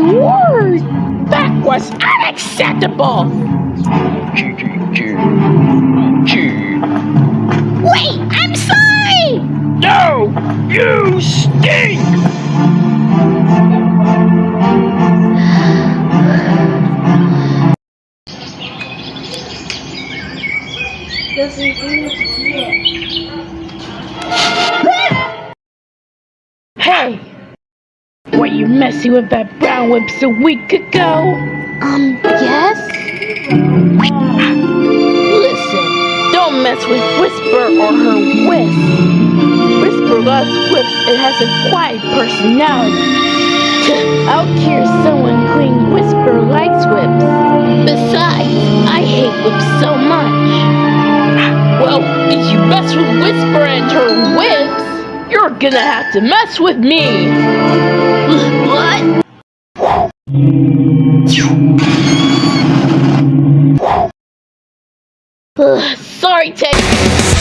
word! That was unacceptable! Wait, I'm sorry! No! You stink! Hey! Were you messing with that brown whips a week ago? Um, yes? Listen, don't mess with Whisper or her whisk. Whisper loves whips and has a quiet personality. I'll care someone clean Whisper likes whips. Besides, I hate whips so much. Well, if you mess with Whisper and her whips, you're gonna have to mess with me. Ugh, sorry, Ted.